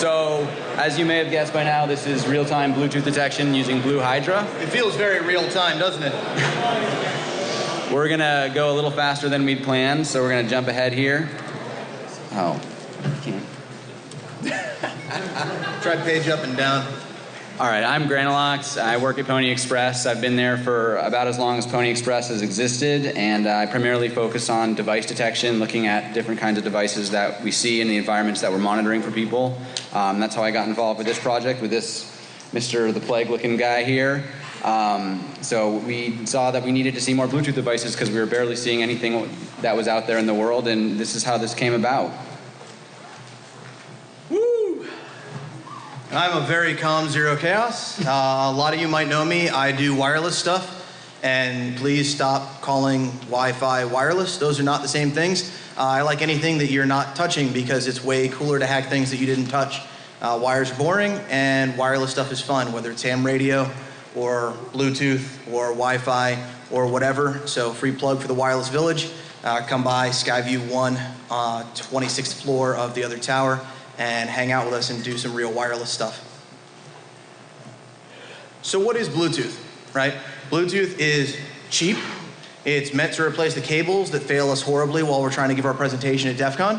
So, as you may have guessed by now, this is real-time Bluetooth detection using Blue Hydra. It feels very real time, doesn't it? We're gonna go a little faster than we'd planned, so we're gonna jump ahead here. Oh, can't. Try page up and down. All right, I'm Granolocks. I work at Pwnie Express. I've been there for about as long as Pwnie Express has existed, and I primarily focus on device detection, looking at different kinds of devices that we see in the environments that we're monitoring for people. Um, that's how I got involved with this project, with this Mr. the Plague looking guy here. Um, so we saw that we needed to see more Bluetooth devices because we were barely seeing anything that was out there in the world, and this is how this came about. Woo! I'm a very calm zero chaos. Uh, a lot of you might know me. I do wireless stuff. And please stop calling Wi Fi wireless. Those are not the same things. Uh, I like anything that you're not touching because it's way cooler to hack things that you didn't touch. Uh, wires are boring and wireless stuff is fun, whether it's ham radio or Bluetooth or Wi Fi or whatever. So, free plug for the Wireless Village. Uh, come by Skyview 1, uh, 26th floor of the other tower, and hang out with us and do some real wireless stuff. So, what is Bluetooth, right? Bluetooth is cheap. It's meant to replace the cables that fail us horribly while we're trying to give our presentation at DEF CON.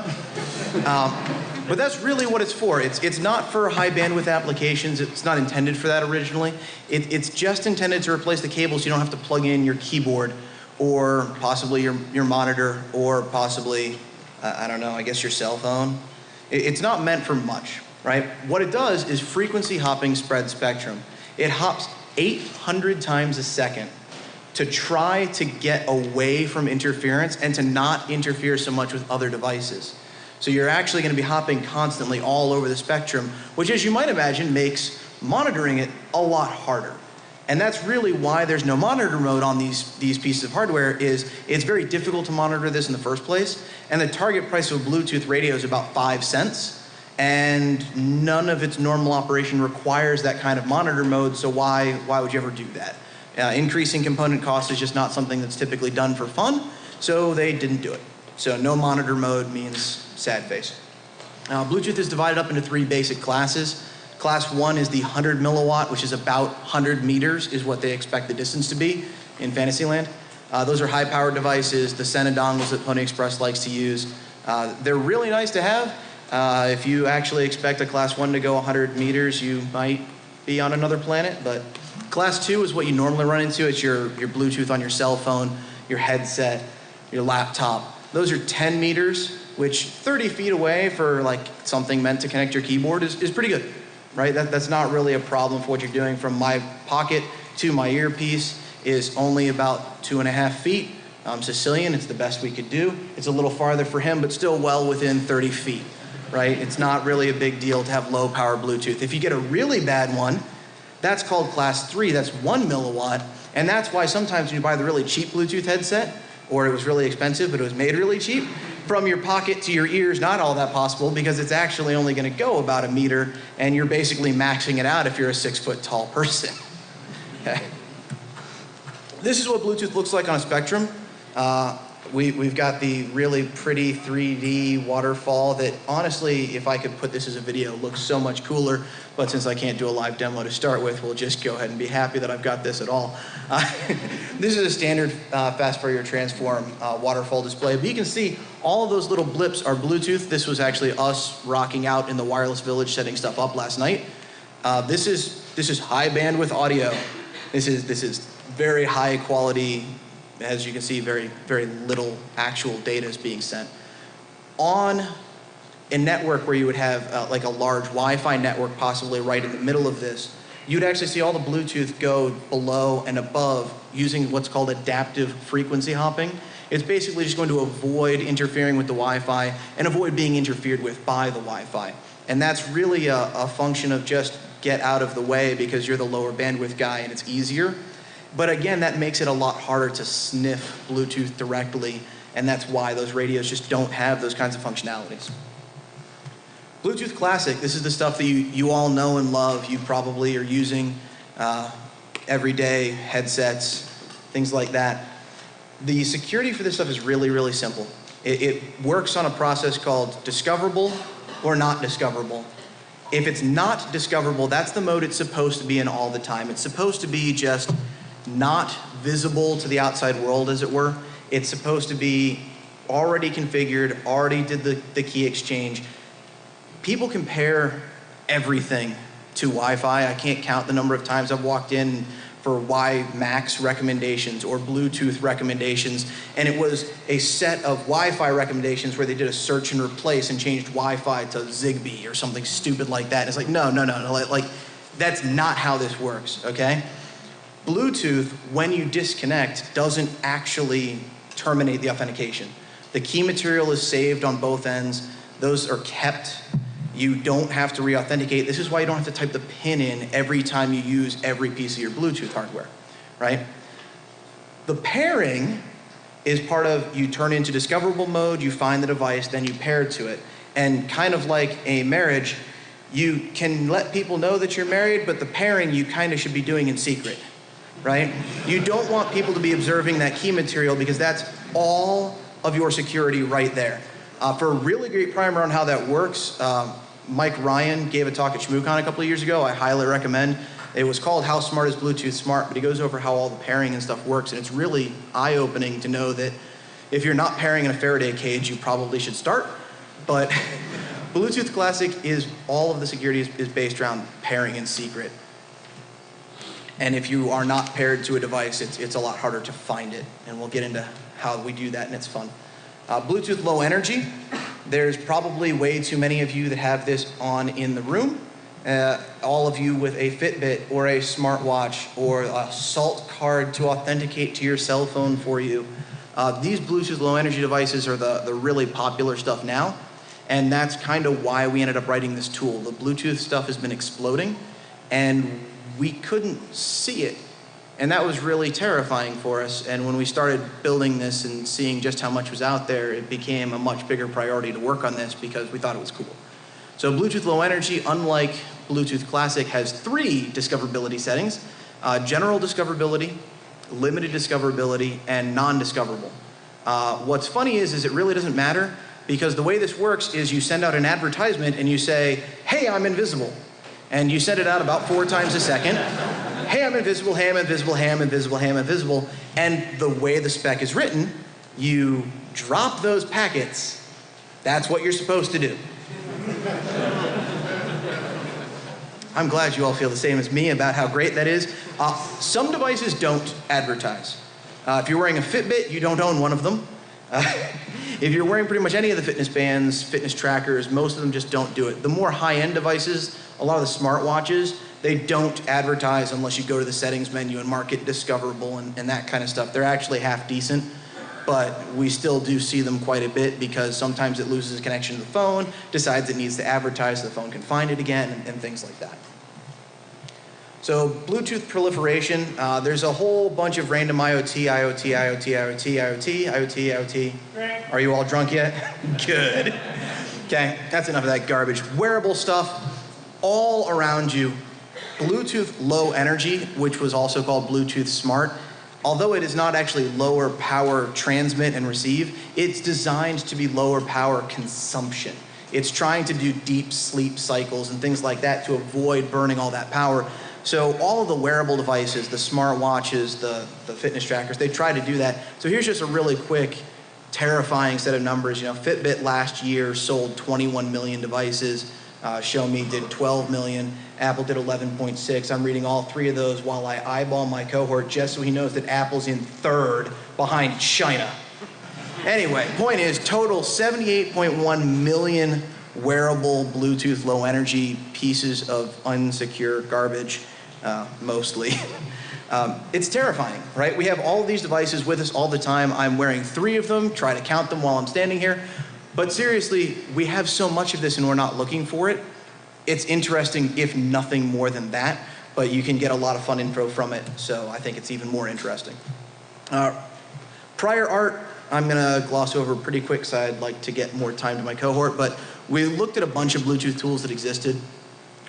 Um, but that's really what it's for. It's, it's not for high bandwidth applications. It's not intended for that originally. It, it's just intended to replace the cables so you don't have to plug in your keyboard or possibly your, your monitor or possibly, uh, I don't know, I guess your cell phone. It, it's not meant for much, right? What it does is frequency hopping spread spectrum. It hops 800 times a second to try to get away from interference and to not interfere so much with other devices. So you're actually going to be hopping constantly all over the spectrum, which as you might imagine makes monitoring it a lot harder. And that's really why there's no monitor mode on these, these pieces of hardware is it's very difficult to monitor this in the first place. And the target price of a Bluetooth radio is about five cents. And none of its normal operation requires that kind of monitor mode, so why, why would you ever do that? Uh, increasing component cost is just not something that's typically done for fun, so they didn't do it. So no monitor mode means sad face. Uh, Bluetooth is divided up into three basic classes. Class one is the 100 milliwatt, which is about 100 meters, is what they expect the distance to be in Fantasyland. Uh, those are high powered devices, the Sena dongles that Pwnie Express likes to use. Uh, they're really nice to have. Uh, if you actually expect a class one to go 100 meters, you might be on another planet. But class two is what you normally run into. It's your, your Bluetooth on your cell phone, your headset, your laptop. Those are 10 meters, which 30 feet away for like something meant to connect your keyboard is, is pretty good, right? That, that's not really a problem for what you're doing. From my pocket to my earpiece is only about two and a half feet. I'm Sicilian, it's the best we could do. It's a little farther for him, but still well within 30 feet right? It's not really a big deal to have low power Bluetooth. If you get a really bad one, that's called class three, that's one milliwatt. And that's why sometimes when you buy the really cheap Bluetooth headset, or it was really expensive, but it was made really cheap, from your pocket to your ears, not all that possible because it's actually only going to go about a meter, and you're basically maxing it out if you're a six foot tall person. okay. This is what Bluetooth looks like on a spectrum. Uh, we, we've got the really pretty 3D waterfall that honestly, if I could put this as a video, looks so much cooler. But since I can't do a live demo to start with, we'll just go ahead and be happy that I've got this at all. Uh, this is a standard uh, fast Fourier transform uh, waterfall display. But you can see all of those little blips are Bluetooth. This was actually us rocking out in the wireless village setting stuff up last night. Uh, this is this is high bandwidth audio. This is this is very high quality as you can see, very, very little actual data is being sent. On a network where you would have uh, like a large Wi-Fi network possibly right in the middle of this, you'd actually see all the Bluetooth go below and above using what's called adaptive frequency hopping. It's basically just going to avoid interfering with the Wi-Fi and avoid being interfered with by the Wi-Fi. And that's really a, a function of just get out of the way because you're the lower bandwidth guy and it's easier. But again, that makes it a lot harder to sniff Bluetooth directly, and that's why those radios just don't have those kinds of functionalities. Bluetooth Classic, this is the stuff that you, you all know and love. You probably are using uh, everyday headsets, things like that. The security for this stuff is really, really simple. It, it works on a process called discoverable or not discoverable. If it's not discoverable, that's the mode it's supposed to be in all the time. It's supposed to be just not visible to the outside world, as it were. It's supposed to be already configured, already did the, the key exchange. People compare everything to Wi Fi. I can't count the number of times I've walked in for WiMAX recommendations or Bluetooth recommendations. And it was a set of Wi Fi recommendations where they did a search and replace and changed Wi Fi to Zigbee or something stupid like that. And it's like, no, no, no, no. Like, that's not how this works, okay? Bluetooth, when you disconnect, doesn't actually terminate the authentication. The key material is saved on both ends, those are kept. You don't have to re authenticate. This is why you don't have to type the PIN in every time you use every piece of your Bluetooth hardware, right? The pairing is part of you turn into discoverable mode, you find the device, then you pair to it. And kind of like a marriage, you can let people know that you're married, but the pairing you kind of should be doing in secret, right? You don't want people to be observing that key material because that's all of your security right there. Uh, for a really great primer on how that works, um, Mike Ryan gave a talk at ShmooCon a couple of years ago. I highly recommend. It was called How Smart is Bluetooth Smart, but he goes over how all the pairing and stuff works, and it's really eye opening to know that if you're not pairing in a Faraday cage, you probably should start. But Bluetooth Classic is all of the security is, is based around pairing in secret. And if you are not paired to a device, it's, it's a lot harder to find it. And we'll get into how we do that, and it's fun. Uh, Bluetooth Low Energy. There's probably way too many of you that have this on in the room. Uh, all of you with a Fitbit or a smartwatch or a SALT card to authenticate to your cell phone for you. Uh, these Bluetooth low energy devices are the, the really popular stuff now. And that's kind of why we ended up writing this tool. The Bluetooth stuff has been exploding and we couldn't see it and that was really terrifying for us. And when we started building this and seeing just how much was out there, it became a much bigger priority to work on this because we thought it was cool. So Bluetooth Low Energy, unlike Bluetooth Classic, has three discoverability settings. Uh, general discoverability, limited discoverability, and non-discoverable. Uh, what's funny is, is it really doesn't matter because the way this works is you send out an advertisement and you say, hey, I'm invisible. And you send it out about four times a second Ham, invisible, I'm invisible, I'm invisible, I'm invisible. And the way the spec is written, you drop those packets. That's what you're supposed to do. I'm glad you all feel the same as me about how great that is. Uh, some devices don't advertise. Uh, if you're wearing a Fitbit, you don't own one of them. Uh, if you're wearing pretty much any of the fitness bands, fitness trackers, most of them just don't do it. The more high-end devices, a lot of the smartwatches, they don't advertise unless you go to the settings menu and mark it discoverable and, and that kind of stuff. They're actually half decent, but we still do see them quite a bit because sometimes it loses connection to the phone, decides it needs to advertise so the phone can find it again, and, and things like that. So Bluetooth proliferation, uh, there's a whole bunch of random IoT, IoT, IoT, IoT, IoT, IoT, IoT. Are you all drunk yet? Good. Okay, that's enough of that garbage. Wearable stuff all around you Bluetooth Low Energy, which was also called Bluetooth Smart, although it is not actually lower power transmit and receive, it's designed to be lower power consumption. It's trying to do deep sleep cycles and things like that to avoid burning all that power. So all of the wearable devices, the smart watches, the, the fitness trackers, they try to do that. So here's just a really quick, terrifying set of numbers. You know, Fitbit last year sold 21 million devices. Uh, Xiaomi did 12 million. Apple did 11.6. I'm reading all three of those while I eyeball my cohort just so he knows that Apple's in third behind China. Anyway, point is total 78.1 million wearable Bluetooth low energy pieces of unsecure garbage, uh, mostly. um, it's terrifying, right? We have all these devices with us all the time. I'm wearing three of them, try to count them while I'm standing here. But seriously, we have so much of this and we're not looking for it. It's interesting, if nothing more than that, but you can get a lot of fun info from it, so I think it's even more interesting. Uh, prior art, I'm gonna gloss over pretty quick so I'd like to get more time to my cohort, but we looked at a bunch of Bluetooth tools that existed.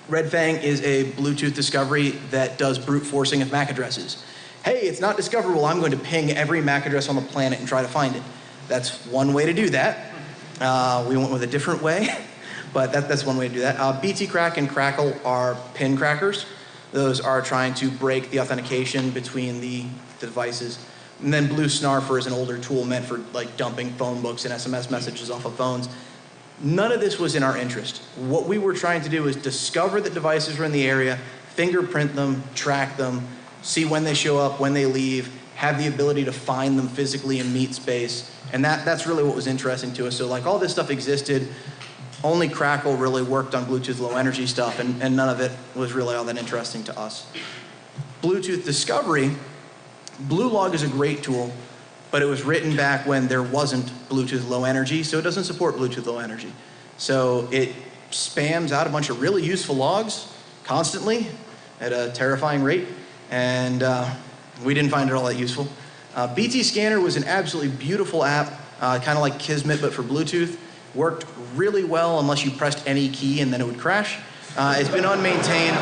RedFang is a Bluetooth discovery that does brute forcing of MAC addresses. Hey, it's not discoverable, I'm going to ping every MAC address on the planet and try to find it. That's one way to do that. Uh, we went with a different way. but that, that's one way to do that. Uh, BT Crack and Crackle are pin crackers. Those are trying to break the authentication between the, the devices. And then Blue Snarfer is an older tool meant for like dumping phone books and SMS messages off of phones. None of this was in our interest. What we were trying to do is discover that devices were in the area, fingerprint them, track them, see when they show up, when they leave, have the ability to find them physically in meet space. And that, that's really what was interesting to us. So like all this stuff existed, only Crackle really worked on Bluetooth low energy stuff and, and none of it was really all that interesting to us. Bluetooth discovery, BlueLog is a great tool, but it was written back when there wasn't Bluetooth low energy, so it doesn't support Bluetooth low energy. So it spams out a bunch of really useful logs constantly at a terrifying rate, and uh, we didn't find it all that useful. Uh, BT Scanner was an absolutely beautiful app, uh, kind of like Kismet but for Bluetooth. Worked really well unless you pressed any key and then it would crash. Uh, it's been unmaintained.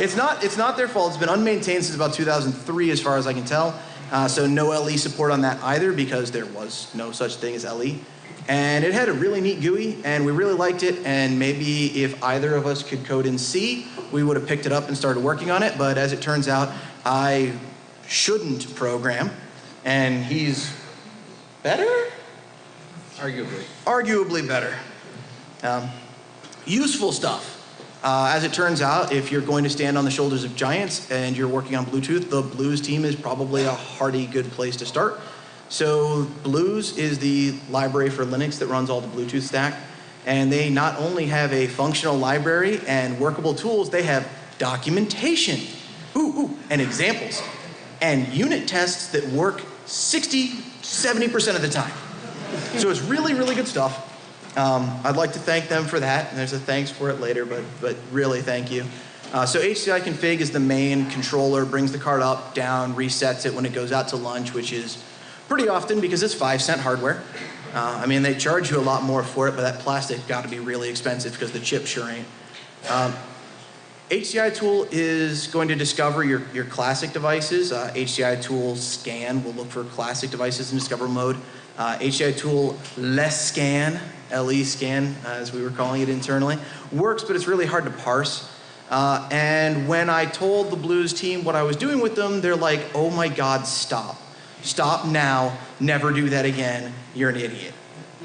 It's not, it's not their fault. It's been unmaintained since about 2003 as far as I can tell. Uh, so no LE support on that either because there was no such thing as LE. And it had a really neat GUI and we really liked it and maybe if either of us could code in C, we would have picked it up and started working on it. But as it turns out, I shouldn't program and he's better? Arguably. Arguably better. Um, useful stuff. Uh, as it turns out, if you're going to stand on the shoulders of giants and you're working on Bluetooth, the BlueZ team is probably a hearty good place to start. So BlueZ is the library for Linux that runs all the Bluetooth stack. And they not only have a functional library and workable tools, they have documentation, ooh, ooh, and examples, and unit tests that work 60, 70% of the time. So it's really, really good stuff. Um, I'd like to thank them for that, and there's a thanks for it later, but, but really thank you. Uh, so HCI config is the main controller, brings the card up, down, resets it when it goes out to lunch, which is pretty often because it's five cent hardware. Uh, I mean, they charge you a lot more for it, but that plastic got to be really expensive because the chip sure ain't. Um, HCI tool is going to discover your, your classic devices. Uh, HCI tool scan will look for classic devices in discover mode. Uh, HCI tool less scan, LE scan, uh, as we were calling it internally, works, but it's really hard to parse. Uh, and when I told the BlueZ team what I was doing with them, they're like, oh my God, stop. Stop now, never do that again, you're an idiot.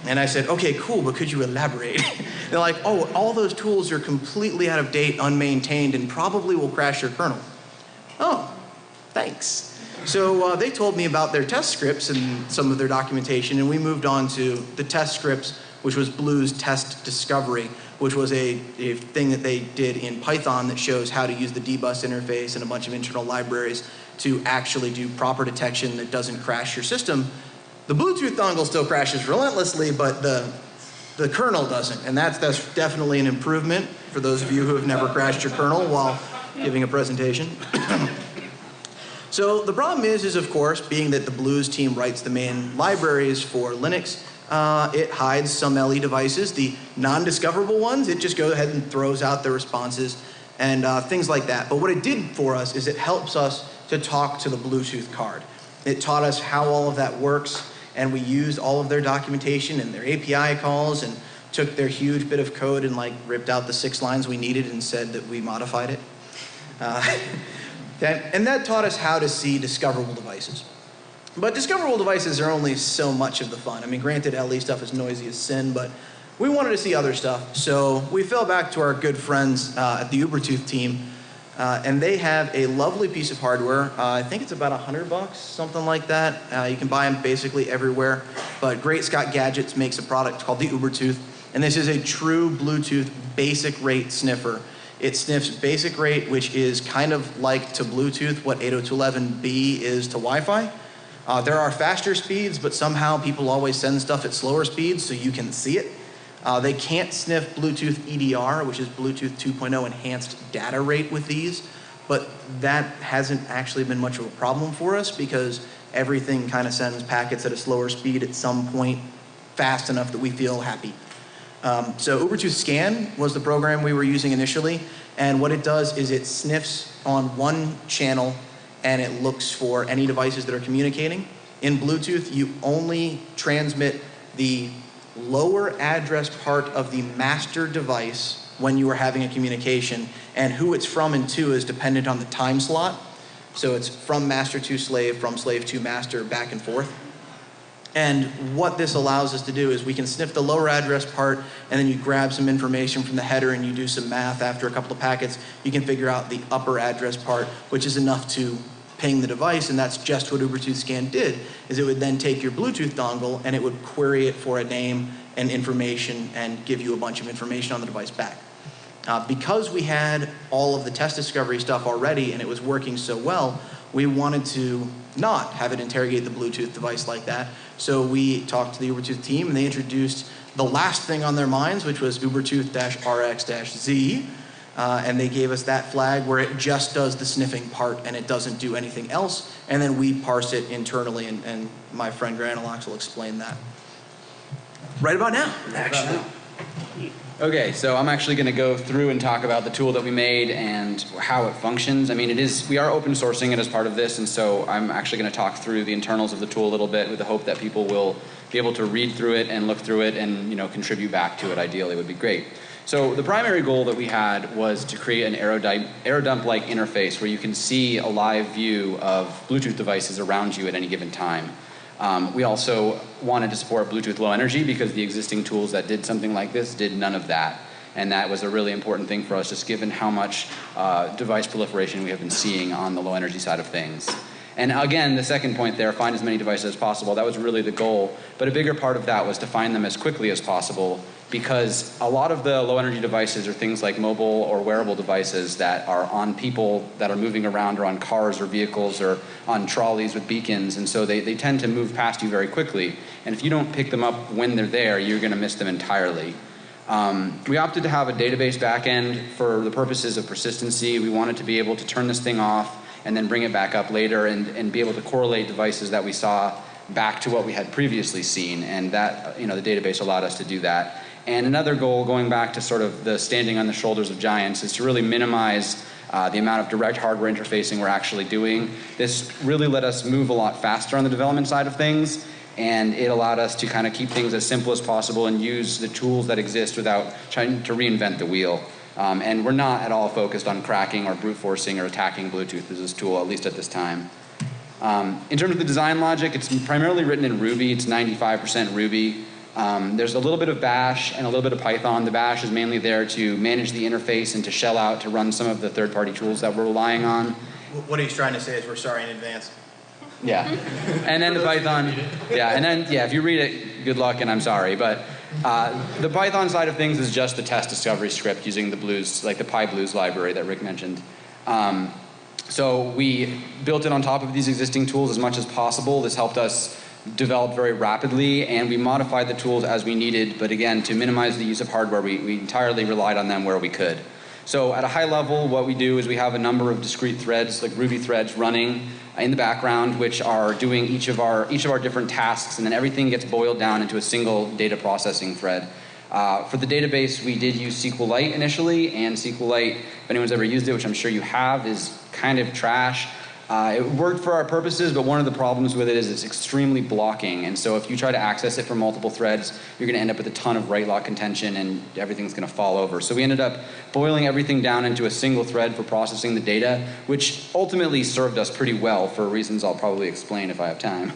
And I said, okay, cool, but could you elaborate? They're like, oh, all those tools are completely out of date, unmaintained, and probably will crash your kernel. Oh, thanks. So uh, they told me about their test scripts and some of their documentation, and we moved on to the test scripts, which was BlueZ test discovery, which was a, a thing that they did in Python that shows how to use the dbus interface and a bunch of internal libraries to actually do proper detection that doesn't crash your system. The Bluetooth dongle still crashes relentlessly, but the, the kernel doesn't. And that's, that's definitely an improvement for those of you who have never crashed your kernel while giving a presentation. so the problem is, is of course, being that the BlueZ team writes the main libraries for Linux, uh, it hides some LE devices. The non-discoverable ones, it just goes ahead and throws out the responses and uh, things like that. But what it did for us is it helps us to talk to the Bluetooth card. It taught us how all of that works and we used all of their documentation and their API calls and took their huge bit of code and like ripped out the six lines we needed and said that we modified it. Uh, that, and that taught us how to see discoverable devices. But discoverable devices are only so much of the fun. I mean, granted, LE stuff is noisy as sin, but we wanted to see other stuff. So we fell back to our good friends uh, at the Ubertooth team uh, and they have a lovely piece of hardware. Uh, I think it's about a hundred bucks, something like that. Uh, you can buy them basically everywhere. But Great Scott Gadgets makes a product called the Ubertooth, and this is a true Bluetooth basic rate sniffer. It sniffs basic rate, which is kind of like to Bluetooth what 802.11b is to Wi-Fi. Uh, there are faster speeds, but somehow people always send stuff at slower speeds so you can see it. Uh, they can't sniff Bluetooth EDR, which is Bluetooth 2.0 enhanced data rate with these, but that hasn't actually been much of a problem for us because everything kind of sends packets at a slower speed at some point fast enough that we feel happy. Um, so Ubertooth Scan was the program we were using initially, and what it does is it sniffs on one channel and it looks for any devices that are communicating. In Bluetooth, you only transmit the lower address part of the master device when you are having a communication, and who it's from and to is dependent on the time slot. So it's from master to slave, from slave to master, back and forth. And what this allows us to do is we can sniff the lower address part, and then you grab some information from the header and you do some math after a couple of packets. You can figure out the upper address part, which is enough to ping the device, and that's just what Ubertooth Scan did. Is it would then take your Bluetooth dongle and it would query it for a name and information and give you a bunch of information on the device back. Uh, because we had all of the test discovery stuff already and it was working so well, we wanted to not have it interrogate the Bluetooth device like that. So we talked to the Ubertooth team and they introduced the last thing on their minds, which was Ubertooth-RX-Z. Uh, and they gave us that flag where it just does the sniffing part and it doesn't do anything else. And then we parse it internally, and, and my friend Granolocks will explain that. Right about now, actually. Okay, so I'm actually going to go through and talk about the tool that we made and how it functions. I mean, it is we are open sourcing it as part of this, and so I'm actually going to talk through the internals of the tool a little bit with the hope that people will be able to read through it and look through it and you know contribute back to it. Ideally, would be great. So the primary goal that we had was to create an Airodump-like interface where you can see a live view of Bluetooth devices around you at any given time. Um, we also wanted to support Bluetooth Low Energy because the existing tools that did something like this did none of that. And that was a really important thing for us, just given how much uh, device proliferation we have been seeing on the low energy side of things. And again, the second point there, find as many devices as possible, that was really the goal. But a bigger part of that was to find them as quickly as possible because a lot of the low energy devices are things like mobile or wearable devices that are on people that are moving around or on cars or vehicles or on trolleys with beacons. And so they, they tend to move past you very quickly. And if you don't pick them up when they're there, you're going to miss them entirely. Um, we opted to have a database backend for the purposes of persistency. We wanted to be able to turn this thing off and then bring it back up later and, and be able to correlate devices that we saw back to what we had previously seen. And that, you know, the database allowed us to do that. And another goal, going back to sort of the standing on the shoulders of giants, is to really minimize uh, the amount of direct hardware interfacing we're actually doing. This really let us move a lot faster on the development side of things, and it allowed us to kind of keep things as simple as possible and use the tools that exist without trying to reinvent the wheel. Um, and we're not at all focused on cracking or brute forcing or attacking Bluetooth as this tool, at least at this time. Um, in terms of the design logic, it's primarily written in Ruby. It's 95% Ruby. Um, there's a little bit of Bash and a little bit of Python. The Bash is mainly there to manage the interface and to shell out to run some of the third-party tools that we're relying on. What he's trying to say is we're sorry in advance. Yeah. And then the Python, yeah, and then, yeah, if you read it, good luck and I'm sorry. But uh, the Python side of things is just the test discovery script using the BlueZ, like the PyBluez library that Rick mentioned. Um, so we built it on top of these existing tools as much as possible. This helped us develop very rapidly and we modified the tools as we needed, but again, to minimize the use of hardware, we, we entirely relied on them where we could. So at a high level, what we do is we have a number of discrete threads, like Ruby threads running in the background, which are doing each of our, each of our different tasks, and then everything gets boiled down into a single data processing thread. Uh, for the database, we did use SQLite initially, and SQLite, if anyone's ever used it, which I'm sure you have, is kind of trash. Uh, it worked for our purposes, but one of the problems with it is it's extremely blocking. And so if you try to access it from multiple threads, you're going to end up with a ton of write lock contention and everything's going to fall over. So we ended up boiling everything down into a single thread for processing the data, which ultimately served us pretty well for reasons I'll probably explain if I have time.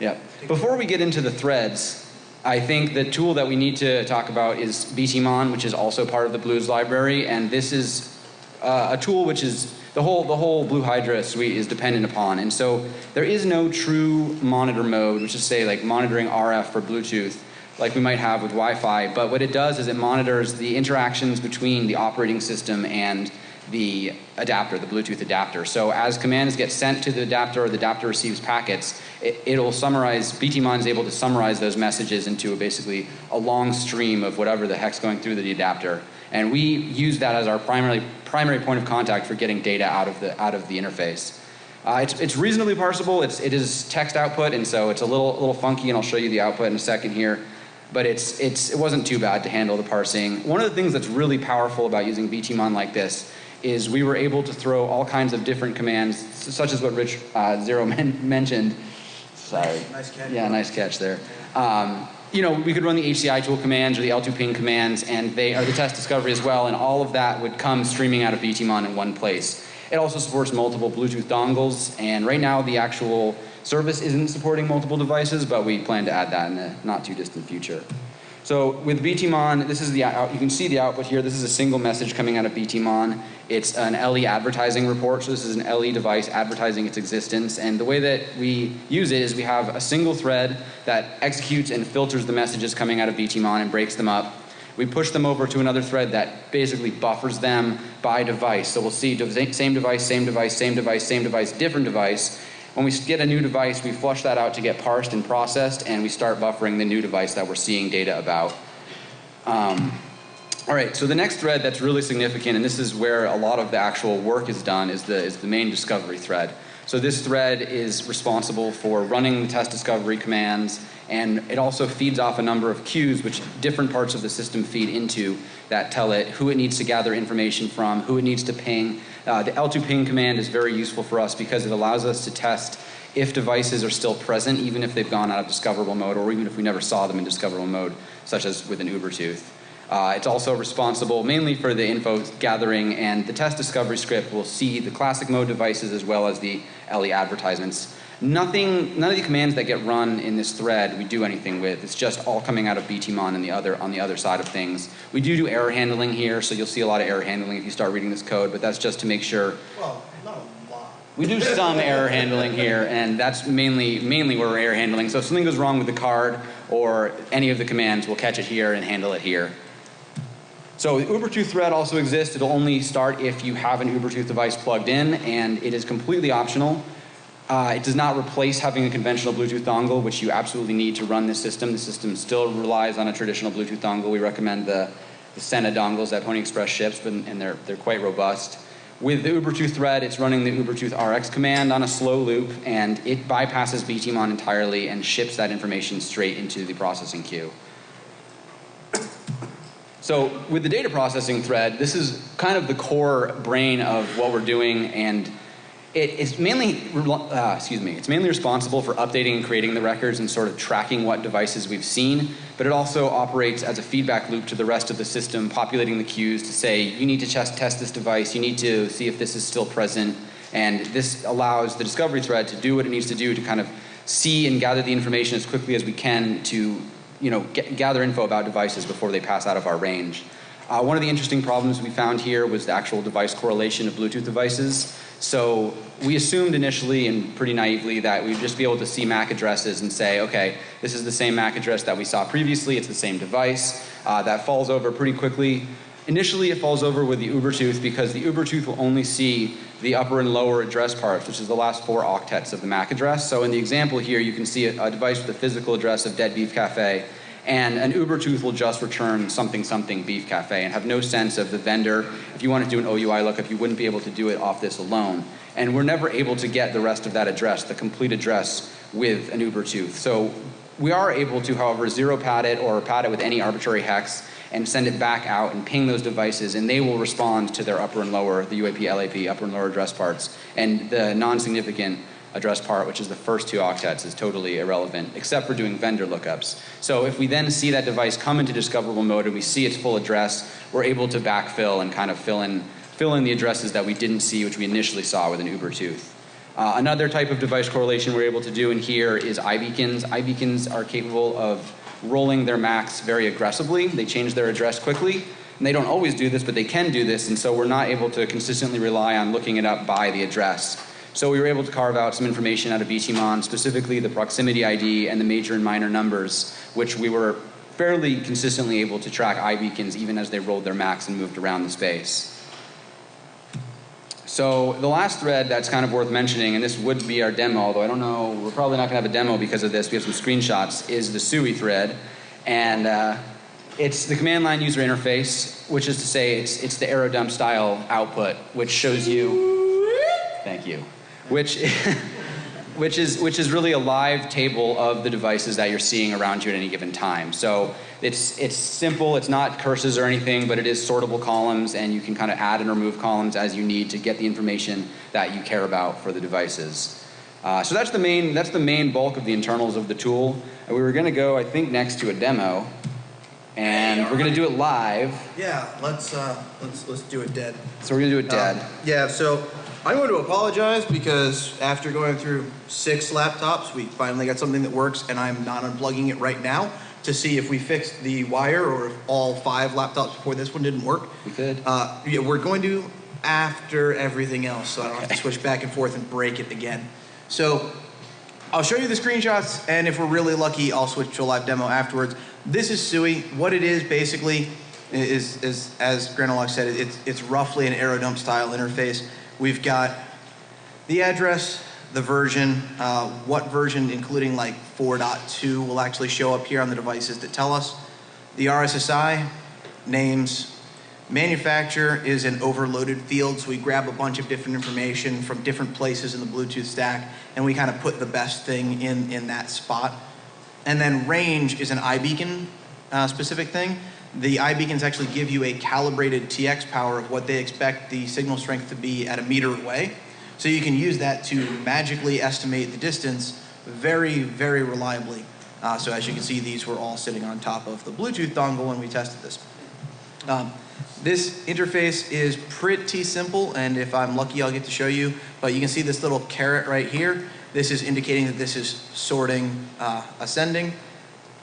Yeah. Before we get into the threads, I think the tool that we need to talk about is BTMon, which is also part of the BlueZ library. And this is uh, a tool which is the whole, the whole Blue Hydra suite is dependent upon. And so there is no true monitor mode, which is say like monitoring RF for Bluetooth, like we might have with Wi-Fi. But what it does is it monitors the interactions between the operating system and the adapter, the Bluetooth adapter. So as commands get sent to the adapter or the adapter receives packets, it, will summarize, BTMon is able to summarize those messages into a, basically a long stream of whatever the heck's going through the adapter. And we use that as our primary, primary point of contact for getting data out of the, out of the interface. Uh, it's, it's reasonably parsable. It's, it is text output, and so it's a little, little funky, and I'll show you the output in a second here. But it's, it's, it wasn't too bad to handle the parsing. One of the things that's really powerful about using BTMon like this is we were able to throw all kinds of different commands, such as what Rich uh, Zero men mentioned. Sorry. Nice catch. Yeah, nice catch there. Um, you know, we could run the HCI tool commands or the L2 ping commands, and they are the test discovery as well, and all of that would come streaming out of BTMON in one place. It also supports multiple Bluetooth dongles, and right now the actual service isn't supporting multiple devices, but we plan to add that in the not too distant future. So with BTMON, this is the out, you can see the output here. This is a single message coming out of BTMON. It's an LE advertising report. So this is an LE device advertising its existence. And the way that we use it is we have a single thread that executes and filters the messages coming out of BTMON and breaks them up. We push them over to another thread that basically buffers them by device. So we'll see same device, same device, same device, same device, different device. When we get a new device, we flush that out to get parsed and processed, and we start buffering the new device that we're seeing data about. Um, all right, so the next thread that's really significant, and this is where a lot of the actual work is done, is the, is the main discovery thread. So this thread is responsible for running the test discovery commands, and it also feeds off a number of queues which different parts of the system feed into that tell it who it needs to gather information from, who it needs to ping, uh, the L2 ping command is very useful for us because it allows us to test if devices are still present, even if they've gone out of discoverable mode, or even if we never saw them in discoverable mode, such as with an Ubertooth. Uh, it's also responsible mainly for the info gathering, and the test discovery script will see the classic mode devices as well as the LE advertisements Nothing, none of the commands that get run in this thread we do anything with. It's just all coming out of BTMON and the other, on the other side of things. We do do error handling here, so you'll see a lot of error handling if you start reading this code, but that's just to make sure. Well, not a lot. We do some error handling here, and that's mainly, mainly where we're error handling. So if something goes wrong with the card or any of the commands, we'll catch it here and handle it here. So the Ubertooth thread also exists. It'll only start if you have an Ubertooth device plugged in, and it is completely optional. Uh, it does not replace having a conventional Bluetooth dongle, which you absolutely need to run this system. The system still relies on a traditional Bluetooth dongle. We recommend the, the Sena dongles that Pwnie Express ships, and they're, they're quite robust. With the Ubertooth thread, it's running the Ubertooth RX command on a slow loop, and it bypasses BTMON entirely and ships that information straight into the processing queue. So with the data processing thread, this is kind of the core brain of what we're doing and it's mainly, uh, excuse me, it's mainly responsible for updating and creating the records and sort of tracking what devices we've seen, but it also operates as a feedback loop to the rest of the system, populating the queues to say, you need to test, test this device, you need to see if this is still present, and this allows the discovery thread to do what it needs to do to kind of see and gather the information as quickly as we can to, you know, get, gather info about devices before they pass out of our range. Uh, one of the interesting problems we found here was the actual device correlation of Bluetooth devices. So we assumed initially and pretty naively that we'd just be able to see MAC addresses and say, okay, this is the same MAC address that we saw previously, it's the same device. Uh, that falls over pretty quickly. Initially it falls over with the Ubertooth because the Ubertooth will only see the upper and lower address parts, which is the last four octets of the MAC address. So in the example here, you can see a, a device with a physical address of Dead Beef Cafe and an Ubertooth will just return something something beef cafe and have no sense of the vendor. If you want to do an OUI lookup, you wouldn't be able to do it off this alone. And we're never able to get the rest of that address, the complete address, with an Ubertooth. So we are able to, however, zero pad it or pad it with any arbitrary hex and send it back out and ping those devices and they will respond to their upper and lower, the UAP, LAP, upper and lower address parts. And the non-significant address part, which is the first two octets, is totally irrelevant, except for doing vendor lookups. So if we then see that device come into discoverable mode and we see its full address, we're able to backfill and kind of fill in, fill in the addresses that we didn't see, which we initially saw with an Ubertooth. Uh, another type of device correlation we're able to do in here is iBeacons. iBeacons are capable of rolling their MACs very aggressively. They change their address quickly. And they don't always do this, but they can do this, and so we're not able to consistently rely on looking it up by the address. So we were able to carve out some information out of BTMON, specifically the proximity ID and the major and minor numbers, which we were fairly consistently able to track iBeacons even as they rolled their MACs and moved around the space. So the last thread that's kind of worth mentioning, and this would be our demo, although I don't know, we're probably not going to have a demo because of this. We have some screenshots, is the CUI thread. And uh, it's the command line user interface, which is to say it's, it's the Airodump style output, which shows you, thank you, which, which, is, which is really a live table of the devices that you're seeing around you at any given time. So it's, it's simple, it's not curses or anything, but it is sortable columns and you can kind of add and remove columns as you need to get the information that you care about for the devices. Uh, so that's the main that's the main bulk of the internals of the tool. And we were going to go, I think, next to a demo, and we're going to do it live. Yeah, let's uh, let's let's do it dead. So we're going to do it dead. Um, yeah, so I'm going to apologize because after going through six laptops, we finally got something that works, and I'm not unplugging it right now to see if we fixed the wire or if all five laptops before this one didn't work. we could. Uh, yeah, we're going to after everything else, so I don't have to switch back and forth and break it again. So I'll show you the screenshots, and if we're really lucky, I'll switch to a live demo afterwards. This is CUI. What it is basically is, is as Granolocks said, it's, it's roughly an Airodump style interface. We've got the address, the version, uh, what version, including like 4.2, will actually show up here on the devices that tell us. The RSSI, names, Manufacturer is an overloaded field, so we grab a bunch of different information from different places in the Bluetooth stack, and we kind of put the best thing in, in that spot. And then range is an iBeacon uh, specific thing. The iBeacons actually give you a calibrated TX power of what they expect the signal strength to be at a meter away. So you can use that to magically estimate the distance very, very reliably. Uh, so as you can see, these were all sitting on top of the Bluetooth dongle when we tested this. Um, this interface is pretty simple, and if I'm lucky, I'll get to show you. But you can see this little caret right here. This is indicating that this is sorting uh, ascending.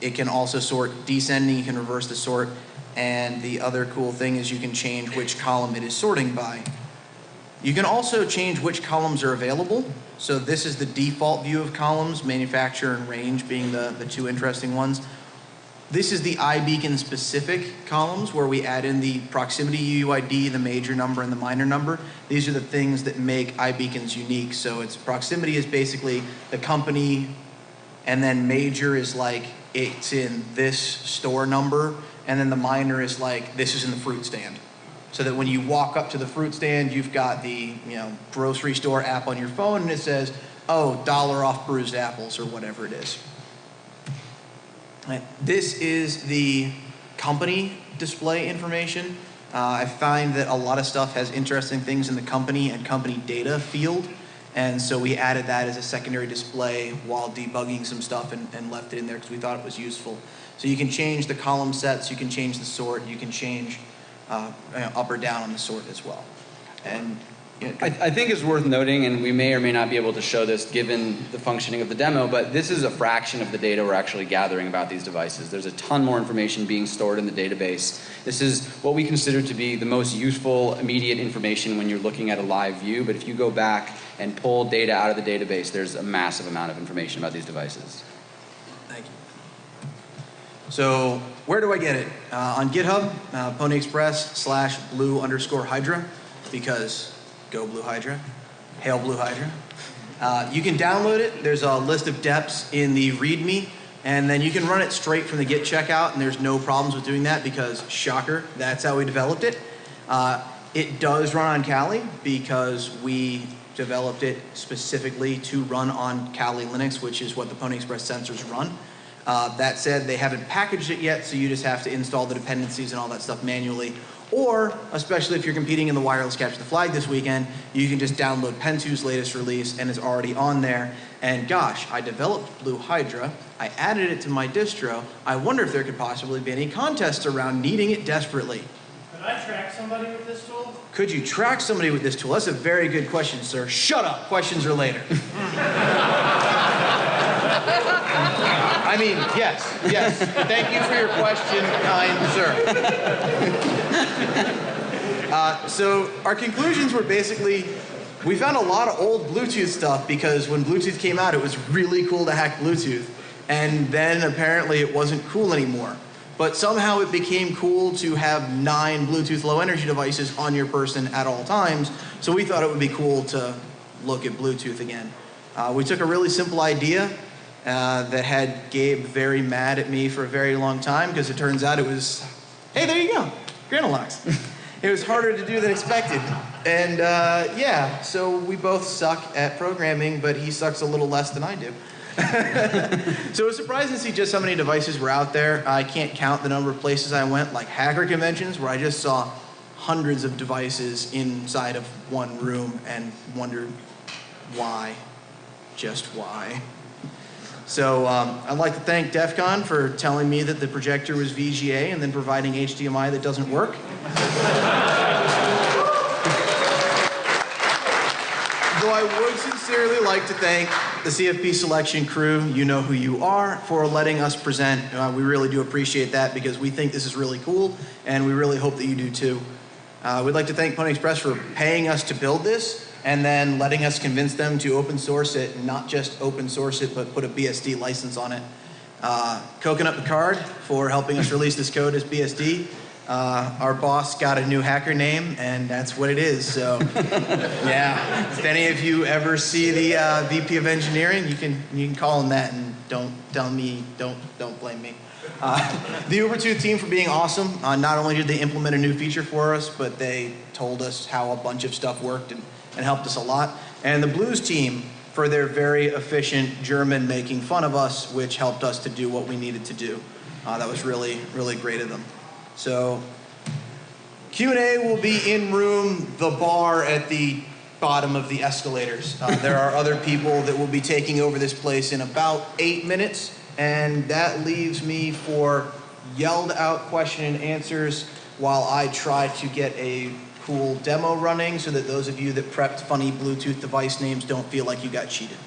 It can also sort descending. You can reverse the sort. And the other cool thing is you can change which column it is sorting by. You can also change which columns are available. So this is the default view of columns, manufacturer and range being the, the two interesting ones. This is the iBeacon specific columns where we add in the proximity UUID, the major number, and the minor number. These are the things that make iBeacons unique. So its proximity is basically the company, and then major is like it's in this store number, and then the minor is like this is in the fruit stand. So that when you walk up to the fruit stand, you've got the you know grocery store app on your phone, and it says, "Oh, dollar off bruised apples" or whatever it is. This is the company display information. Uh, I find that a lot of stuff has interesting things in the company and company data field. And so we added that as a secondary display while debugging some stuff and, and left it in there because we thought it was useful. So you can change the column sets, you can change the sort, you can change uh, up or down on the sort as well. And I, I think it's worth noting, and we may or may not be able to show this given the functioning of the demo, but this is a fraction of the data we're actually gathering about these devices. There's a ton more information being stored in the database. This is what we consider to be the most useful immediate information when you're looking at a live view, but if you go back and pull data out of the database, there's a massive amount of information about these devices. Thank you. So where do I get it? Uh, on GitHub, uh, Pwnie Express slash blue underscore Hydra, because go blue Hydra, hail blue Hydra. Uh, you can download it. There's a list of deps in the README, and then you can run it straight from the Git checkout, and there's no problems with doing that because, shocker, that's how we developed it. Uh, it does run on Kali because we developed it specifically to run on Kali Linux, which is what the Pwnie Express sensors run. Uh, that said, they haven't packaged it yet, so you just have to install the dependencies and all that stuff manually. Or, especially if you're competing in the wireless capture the flag this weekend, you can just download Pentoo's latest release and it's already on there. And gosh, I developed Blue Hydra. I added it to my distro. I wonder if there could possibly be any contests around needing it desperately. Could I track somebody with this tool? Could you track somebody with this tool? That's a very good question, sir. Shut up. Questions are later. I mean, yes, yes. Thank you for your question, kind sir. Uh, so our conclusions were basically, we found a lot of old Bluetooth stuff because when Bluetooth came out, it was really cool to hack Bluetooth. And then apparently it wasn't cool anymore. But somehow it became cool to have nine Bluetooth low energy devices on your person at all times. So we thought it would be cool to look at Bluetooth again. Uh, we took a really simple idea uh, that had Gabe very mad at me for a very long time because it turns out it was, hey, there you go, Granolocks. it was harder to do than expected. And uh, yeah, so we both suck at programming, but he sucks a little less than I do. so it was surprising to see just how many devices were out there. I can't count the number of places I went, like hacker conventions, where I just saw hundreds of devices inside of one room and wondered why. just why. So um, I'd like to thank DEF CON for telling me that the projector was VGA and then providing HDMI that doesn't work. Though I would sincerely like to thank the CFP selection crew, you know who you are, for letting us present. Uh, we really do appreciate that because we think this is really cool and we really hope that you do too. Uh, we'd like to thank Pwnie Express for paying us to build this and then letting us convince them to open source it and not just open source it but put a BSD license on it. Uh, Coconut Picard for helping us release this code as BSD. Uh, our boss got a new hacker name, and that's what it is. So, yeah. If any of you ever see the uh, VP of Engineering, you can you can call him that, and don't tell me, don't don't blame me. Uh, the Ubertooth team for being awesome. Uh, not only did they implement a new feature for us, but they told us how a bunch of stuff worked and, and helped us a lot. And the BlueZ team for their very efficient German making fun of us, which helped us to do what we needed to do. Uh, that was really really great of them. So Q&A will be in room, the bar at the bottom of the escalators. Uh, there are other people that will be taking over this place in about eight minutes, and that leaves me for yelled out question and answers while I try to get a cool demo running so that those of you that prepped funny Bluetooth device names don't feel like you got cheated.